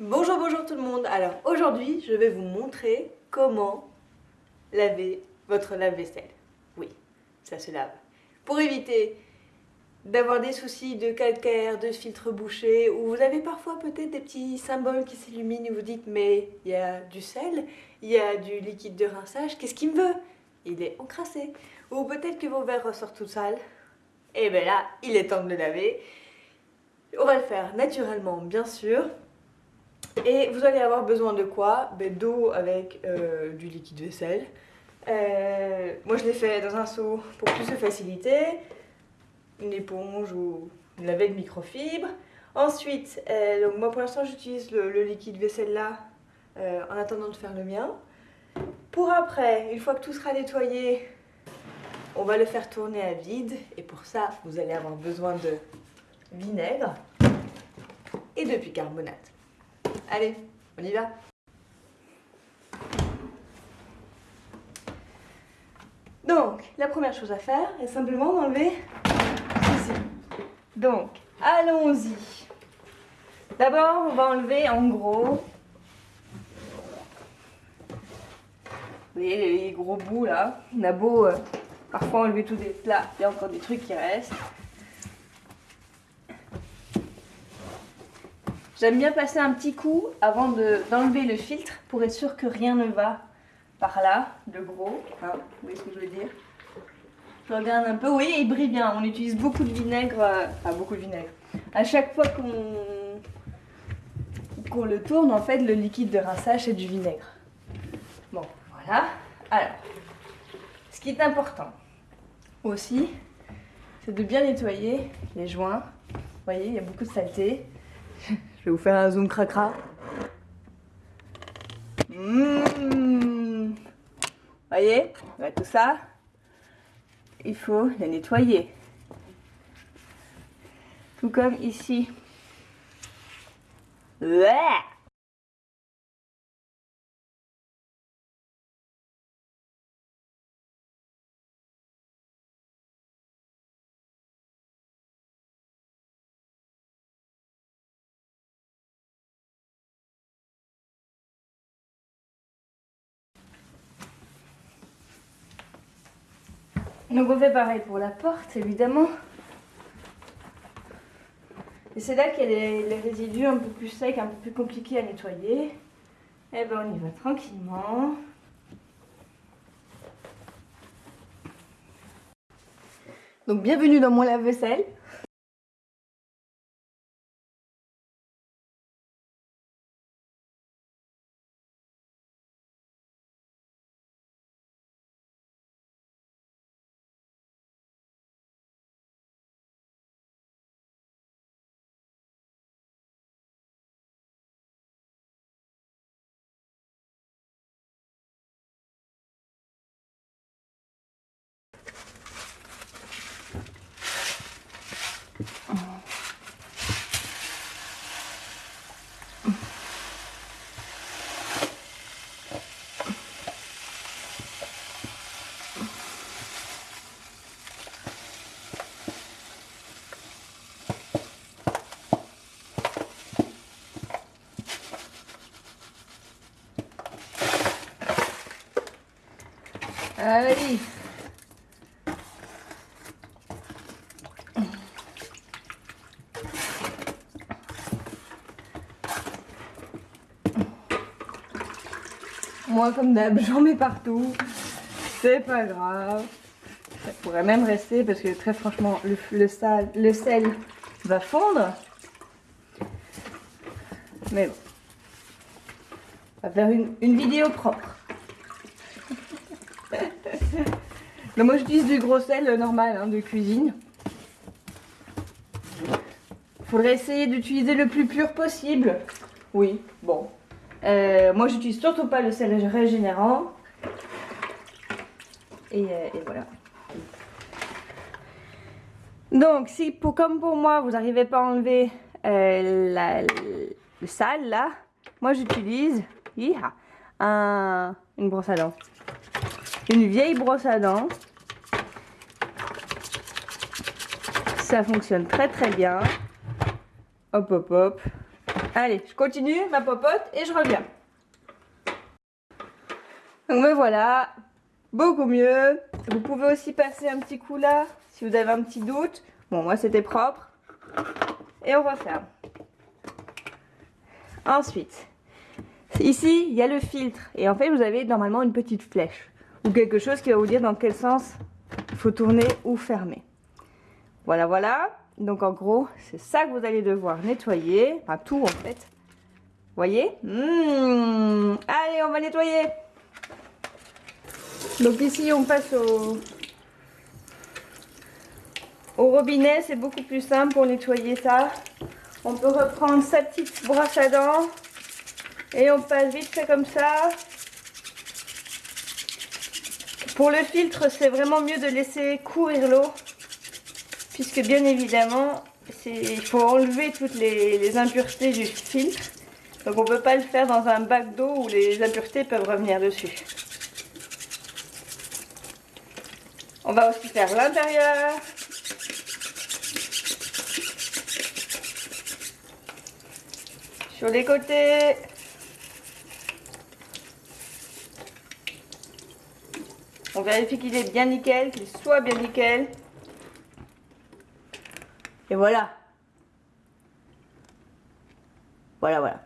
Bonjour, bonjour tout le monde. Alors aujourd'hui, je vais vous montrer comment laver votre lave-vaisselle. Oui, ça se lave. Pour éviter d'avoir des soucis de calcaire, de filtre bouché, ou vous avez parfois peut-être des petits symboles qui s'illuminent et vous dites mais il y a du sel, il y a du liquide de rinçage, qu'est-ce qu'il me veut? Il est encrassé. Ou peut-être que vos verres ressortent tout sales. Et bien là, il est temps de le laver. On va le faire naturellement, bien sûr. Et vous allez avoir besoin de quoi? Ben, D'eau avec euh, du liquide vaisselle. Euh, moi, je l'ai fait dans un seau pour plus de facilité. Une éponge ou une lavette microfibre. Ensuite, euh, donc moi pour l'instant, j'utilise le, le, liquide vaisselle là en attendant de faire le mien. Pour après, une fois que tout sera nettoyé, on va le faire tourner à vide. Et pour ça, vous allez avoir besoin de vinaigre et de bicarbonate. Allez, on y va Donc, la première chose à faire est simplement d'enlever ceci. Donc, allons-y. D'abord, on va enlever en gros... Vous voyez les gros bouts là On a beau euh, parfois enlever tous des plats, il y a encore des trucs qui restent. J'aime bien passer un petit coup avant d'enlever le filtre pour être sûr que rien ne va par là, de gros. Hein, vous voyez ce que je veux dire? Je regarde un peu. Oui, il brille bien. On utilise beaucoup de vinaigre. Euh, beaucoup de vinaigre. À chaque fois qu'on qu'on le tourne, en fait, le liquide de rinçage, c'est du vinaigre. Bon, voilà. Alors, ce qui est important aussi, c'est de bien nettoyer les joints. Vous voyez, il y a beaucoup de saleté. Je vais vous faire un zoom cracra. Mmh. Voyez Tout ça, il faut les nettoyer. Tout comme ici. Ouais Donc on fait pareil pour la porte, évidemment. Et c'est là qu'il y a les, résidus un peu plus secs, un peu plus compliqués à nettoyer. Et eh ben on y va tranquillement. Donc bienvenue dans mon lave-vaisselle. Allez. Moi, comme d'hab, j'en mets partout. C'est pas grave. Ça pourrait même rester parce que très franchement, le, sel va fondre. Mais bon. On va faire une vidéo propre. Moi j'utilise du gros sel normal hein, de cuisine. Faudrait essayer d'utiliser le plus pur possible. Oui, bon. Euh, moi j'utilise surtout pas le sel régénérant. Et, euh, voilà. Donc si pour, comme pour moi vous n'arrivez pas à enlever euh, le sale là, moi j'utilise un, une brosse à dents. Une vieille brosse à dents ça fonctionne très très bien. Hop hop hop. Allez, je continue ma popote et je reviens. Donc me voilà, beaucoup mieux. Vous pouvez aussi passer un petit coup là, si vous avez un petit doute. Bon, moi c'était propre. Et on referme. Ensuite, ici, il y a le filtre. Et en fait, vous avez normalement une petite flèche. Ou quelque chose qui va vous dire dans quel sens il faut tourner ou fermer. Voilà, voilà. Donc en gros, c'est ça que vous allez devoir nettoyer. Enfin, tout en fait. Voyez? Mmh. Allez, on va nettoyer. Donc ici, on passe au, au robinet. C'est beaucoup plus simple pour nettoyer ça. On peut reprendre sa petite brosse à dents. Et on passe vite fait comme ça. Pour le filtre, c'est vraiment mieux de laisser courir l'eau. Puisque bien évidemment, il faut enlever toutes les, impuretés du filtre. Donc on ne peut pas le faire dans un bac d'eau où les impuretés peuvent revenir dessus. On va aussi faire l'intérieur. Sur les côtés. On vérifie qu'il est bien nickel, qu'il soit bien nickel. Et voilà. Voilà, voilà.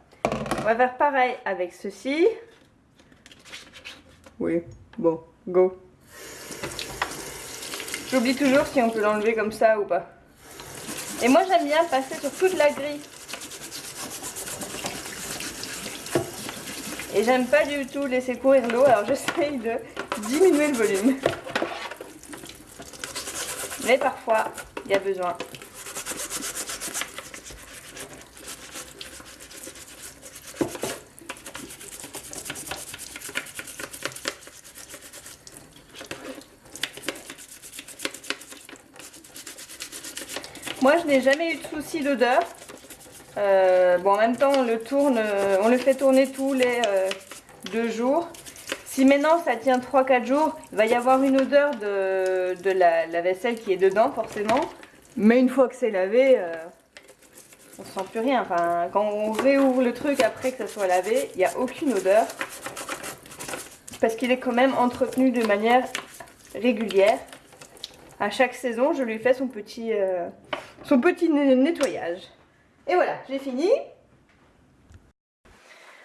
On va faire pareil avec ceci. Oui, bon, go. J'oublie toujours si on peut l'enlever comme ça ou pas. Et moi j'aime bien passer sur toute la grille. Et j'aime pas du tout laisser courir l'eau, alors j'essaye de diminuer le volume. Mais parfois, il y a besoin. Moi, je n'ai jamais eu de souci d'odeur. Euh, bon, en même temps, on le tourne, on le fait tourner tous les euh, deux jours. Si maintenant ça tient 3-4 jours, il va y avoir une odeur de, la, vaisselle qui est dedans forcément. Mais une fois que c'est lavé, euh, on ne sent plus rien. Quand on réouvre le truc après que ça soit lavé, il n'y a aucune odeur. Parce qu'il est quand même entretenu de manière régulière. À chaque saison, je lui fais son petit, euh, son petit nettoyage. Et voilà, j'ai fini.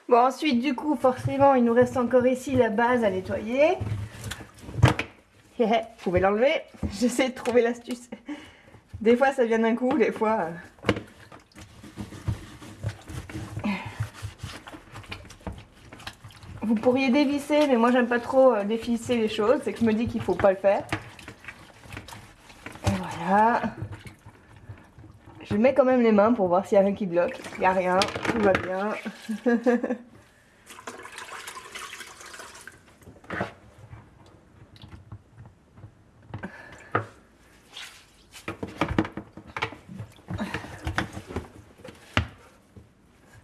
Bon, ensuite, du coup, forcément, il nous reste encore ici la base à nettoyer. Vous pouvez l'enlever. J'essaie de trouver l'astuce. Des fois, ça vient d'un coup, des fois... Euh. Vous pourriez dévisser, mais moi, j'aime pas trop euh, dévisser les choses. C'est que je me dis qu'il faut pas le faire. Et voilà. Je mets quand même les mains pour voir s'il n'y a rien qui bloque. Il n'y a rien, tout va bien.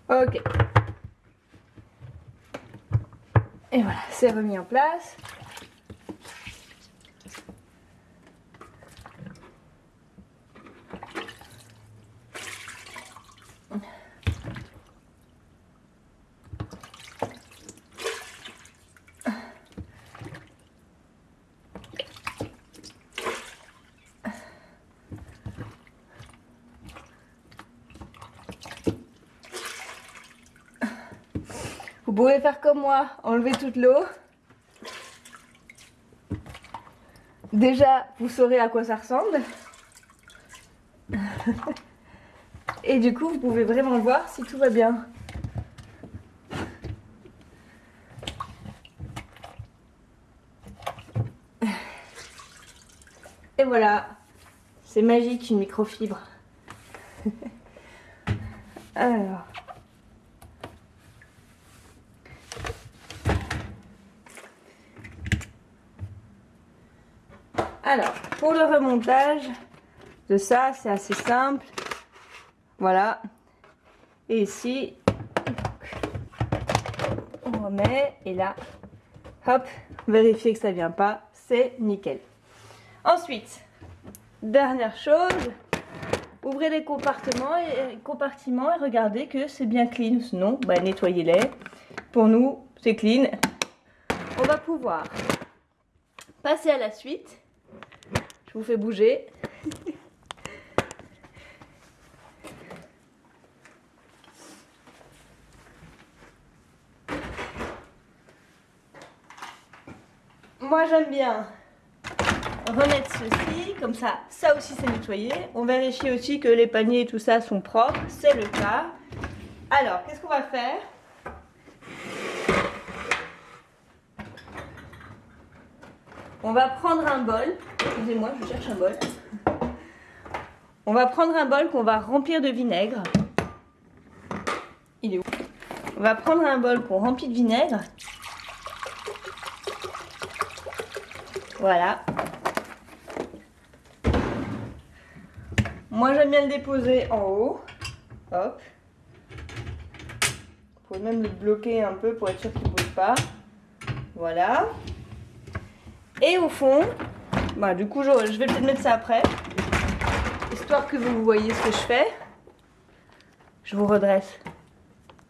ok. Et voilà, c'est remis en place. Pouvez faire comme moi, enlever toute l'eau. Déjà, vous saurez à quoi ça ressemble. Et du coup, vous pouvez vraiment voir si tout va bien. Et voilà, c'est magique une microfibre. Alors... Alors, pour le remontage de ça, c'est assez simple. Voilà. Et ici, on remet. Et là, hop, vérifier que ça vient pas. C'est nickel. Ensuite, dernière chose, ouvrez les compartiments et, compartiments et regardez que c'est bien clean. Sinon, bah, nettoyez-les. Pour nous, c'est clean. On va pouvoir passer à la suite. Vous bouger. Moi j'aime bien remettre ceci, comme ça, ça aussi c'est nettoyé. On vérifie aussi que les paniers et tout ça sont propres, c'est le cas. Alors, qu'est-ce qu'on va faire? On va prendre un bol. Excusez-moi, je cherche un bol. On va prendre un bol qu'on va remplir de vinaigre. Il est où? On va prendre un bol qu'on remplit de vinaigre. Voilà. Moi j'aime bien le déposer en haut. Hop. Vous pouvez même le bloquer un peu pour être sûr qu'il ne bouge pas. Voilà. Et au fond, bah, du coup je, vais peut-être mettre ça après. Histoire que vous voyez ce que je fais. Je vous redresse.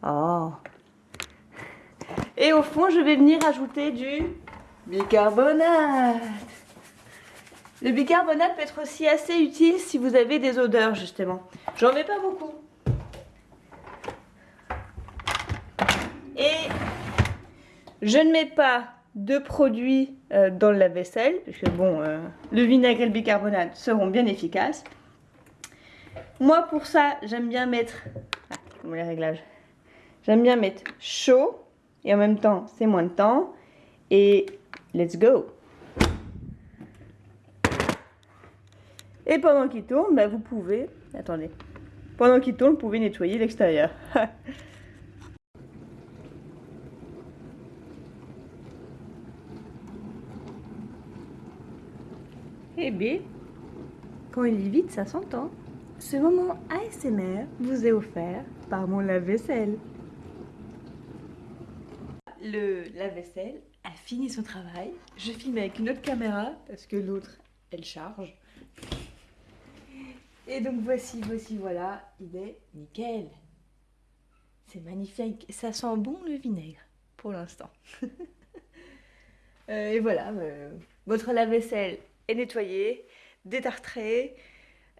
Oh. Et au fond, je vais venir ajouter du bicarbonate. Le bicarbonate peut être aussi assez utile si vous avez des odeurs justement. J'en mets pas beaucoup. Et je ne mets pas de produits euh, dans le lave-vaisselle, parce que bon, euh, le vinaigre et le bicarbonate seront bien efficaces. Moi pour ça, j'aime bien mettre... Ah, les réglages. J'aime bien mettre chaud, et en même temps, c'est moins de temps. Et let's go Et pendant qu'il tourne, bah, vous pouvez... Attendez. Pendant qu'il tourne, vous pouvez nettoyer l'extérieur. Eh bien, quand il est vide, ça s'entend. Ce moment ASMR vous est offert par mon lave-vaisselle. Le lave-vaisselle a fini son travail. Je filme avec une autre caméra parce que l'autre, elle charge. Et donc voici, voici, voilà, il est nickel. C'est magnifique. Ça sent bon le vinaigre, pour l'instant. Euh, et voilà, euh, votre lave-vaisselle est nettoyé, détartré,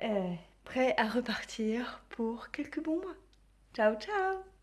euh, prêt à repartir pour quelques bons mois. Ciao, ciao